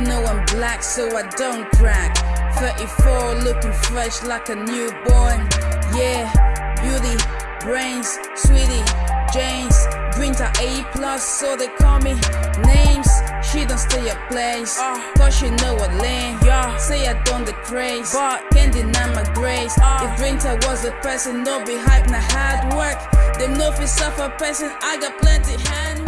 You know I'm black, so I don't crack. 34, looking fresh like a newborn. Yeah, beauty, brains, sweetie, James. Dreams are A plus, so they call me names. She don't stay a place, uh. cause she know what lane. Yeah, say I don't the craze, but can't deny my grace. Uh. If Winter was a person, no be hype, na hard work. Them know if it's a person, I got plenty hands.